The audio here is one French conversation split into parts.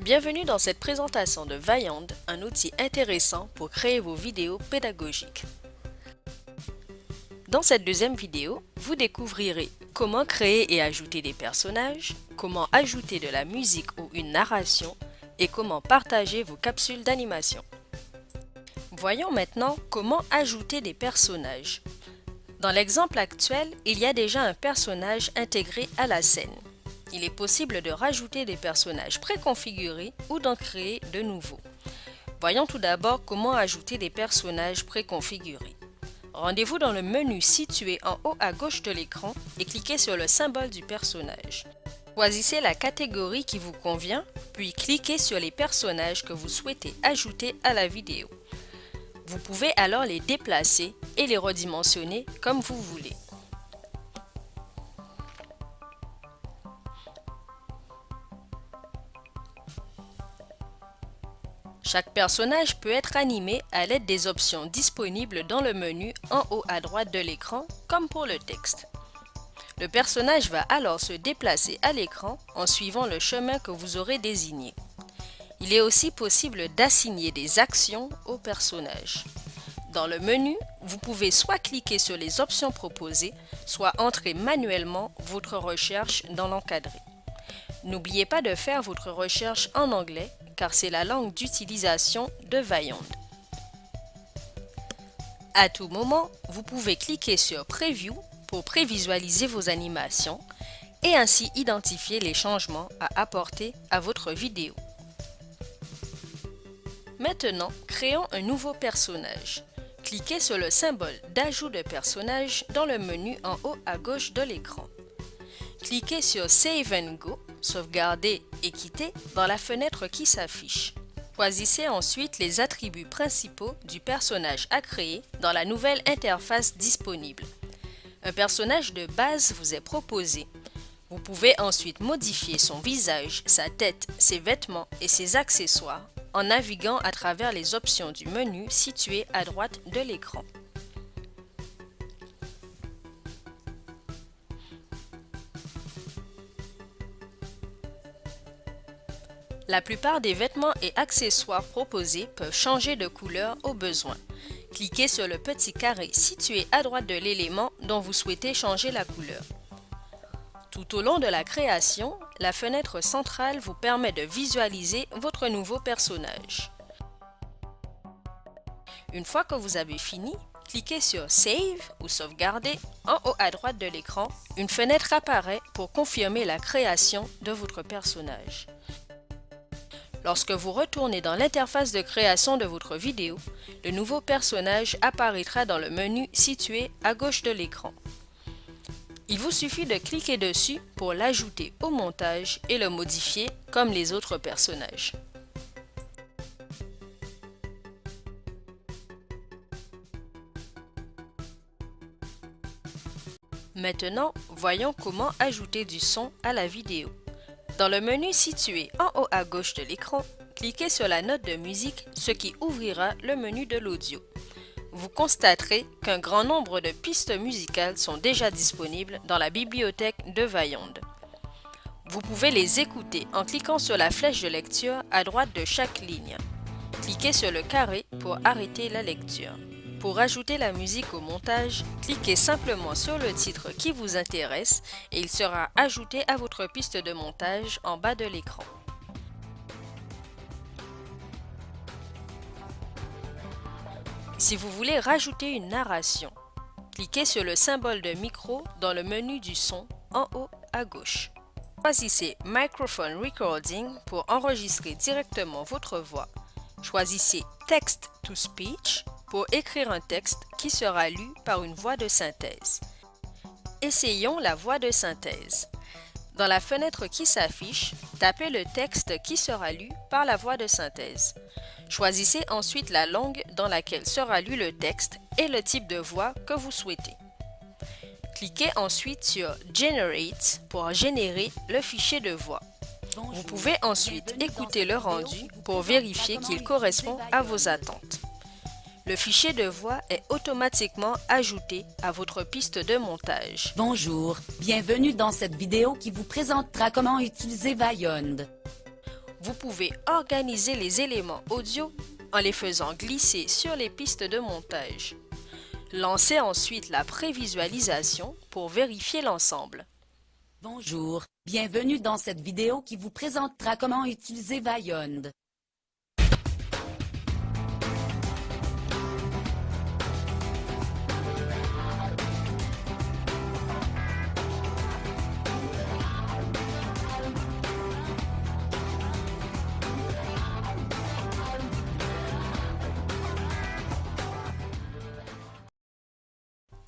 Bienvenue dans cette présentation de Vaillant, un outil intéressant pour créer vos vidéos pédagogiques. Dans cette deuxième vidéo, vous découvrirez comment créer et ajouter des personnages, comment ajouter de la musique ou une narration et comment partager vos capsules d'animation. Voyons maintenant comment ajouter des personnages. Dans l'exemple actuel, il y a déjà un personnage intégré à la scène. Il est possible de rajouter des personnages préconfigurés ou d'en créer de nouveaux. Voyons tout d'abord comment ajouter des personnages préconfigurés. Rendez-vous dans le menu situé en haut à gauche de l'écran et cliquez sur le symbole du personnage. Choisissez la catégorie qui vous convient, puis cliquez sur les personnages que vous souhaitez ajouter à la vidéo. Vous pouvez alors les déplacer et les redimensionner comme vous voulez. Chaque personnage peut être animé à l'aide des options disponibles dans le menu en haut à droite de l'écran, comme pour le texte. Le personnage va alors se déplacer à l'écran en suivant le chemin que vous aurez désigné. Il est aussi possible d'assigner des actions au personnage. Dans le menu, vous pouvez soit cliquer sur les options proposées, soit entrer manuellement votre recherche dans l'encadré. N'oubliez pas de faire votre recherche en anglais car c'est la langue d'utilisation de Vaillant. À tout moment, vous pouvez cliquer sur Preview pour prévisualiser vos animations et ainsi identifier les changements à apporter à votre vidéo. Maintenant, créons un nouveau personnage. Cliquez sur le symbole d'ajout de personnage dans le menu en haut à gauche de l'écran. Cliquez sur Save and Go sauvegarder et quitter dans la fenêtre qui s'affiche. Choisissez ensuite les attributs principaux du personnage à créer dans la nouvelle interface disponible. Un personnage de base vous est proposé. Vous pouvez ensuite modifier son visage, sa tête, ses vêtements et ses accessoires en naviguant à travers les options du menu situé à droite de l'écran. La plupart des vêtements et accessoires proposés peuvent changer de couleur au besoin. Cliquez sur le petit carré situé à droite de l'élément dont vous souhaitez changer la couleur. Tout au long de la création, la fenêtre centrale vous permet de visualiser votre nouveau personnage. Une fois que vous avez fini, cliquez sur Save ou Sauvegarder en haut à droite de l'écran. Une fenêtre apparaît pour confirmer la création de votre personnage. Lorsque vous retournez dans l'interface de création de votre vidéo, le nouveau personnage apparaîtra dans le menu situé à gauche de l'écran. Il vous suffit de cliquer dessus pour l'ajouter au montage et le modifier comme les autres personnages. Maintenant, voyons comment ajouter du son à la vidéo. Dans le menu situé en haut à gauche de l'écran, cliquez sur la note de musique, ce qui ouvrira le menu de l'audio. Vous constaterez qu'un grand nombre de pistes musicales sont déjà disponibles dans la bibliothèque de Vaillant. Vous pouvez les écouter en cliquant sur la flèche de lecture à droite de chaque ligne. Cliquez sur le carré pour arrêter la lecture. Pour ajouter la musique au montage, cliquez simplement sur le titre qui vous intéresse et il sera ajouté à votre piste de montage en bas de l'écran. Si vous voulez rajouter une narration, cliquez sur le symbole de micro dans le menu du son en haut à gauche. Choisissez Microphone Recording pour enregistrer directement votre voix. Choisissez Text to Speech pour écrire un texte qui sera lu par une voix de synthèse. Essayons la voix de synthèse. Dans la fenêtre qui s'affiche, tapez le texte qui sera lu par la voix de synthèse. Choisissez ensuite la langue dans laquelle sera lu le texte et le type de voix que vous souhaitez. Cliquez ensuite sur Generate pour générer le fichier de voix. Vous pouvez ensuite écouter le rendu pour vérifier qu'il correspond à vos attentes. Le fichier de voix est automatiquement ajouté à votre piste de montage. Bonjour, bienvenue dans cette vidéo qui vous présentera comment utiliser Vaillant. vous pouvez organiser les éléments audio en les faisant glisser sur les pistes de montage. Lancez ensuite la prévisualisation pour vérifier l'ensemble. Bonjour, bienvenue dans cette vidéo qui vous présentera comment utiliser Vaillund.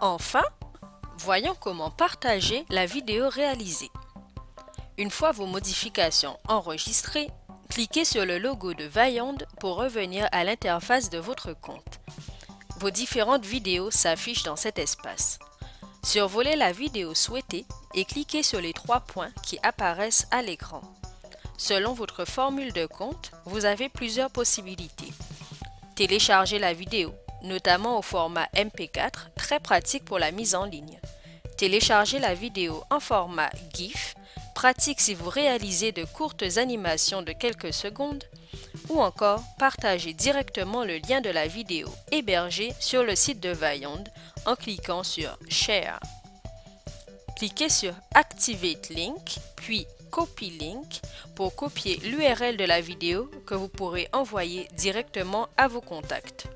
Enfin, voyons comment partager la vidéo réalisée. Une fois vos modifications enregistrées, cliquez sur le logo de Vaillant pour revenir à l'interface de votre compte. Vos différentes vidéos s'affichent dans cet espace. Survolez la vidéo souhaitée et cliquez sur les trois points qui apparaissent à l'écran. Selon votre formule de compte, vous avez plusieurs possibilités. Télécharger la vidéo, notamment au format MP4, très pratique pour la mise en ligne. Télécharger la vidéo en format GIF, pratique si vous réalisez de courtes animations de quelques secondes, ou encore partager directement le lien de la vidéo hébergée sur le site de Vaillond en cliquant sur Share. Cliquez sur Activate Link, puis Copy Link pour copier l'URL de la vidéo que vous pourrez envoyer directement à vos contacts.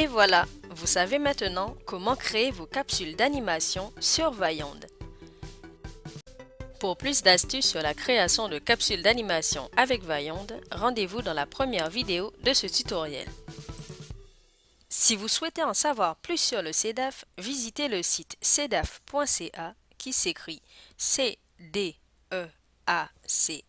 Et voilà, vous savez maintenant comment créer vos capsules d'animation sur Vaillond. Pour plus d'astuces sur la création de capsules d'animation avec Vaillond, rendez-vous dans la première vidéo de ce tutoriel. Si vous souhaitez en savoir plus sur le CEDAF, visitez le site cedaf.ca qui s'écrit c d e a c.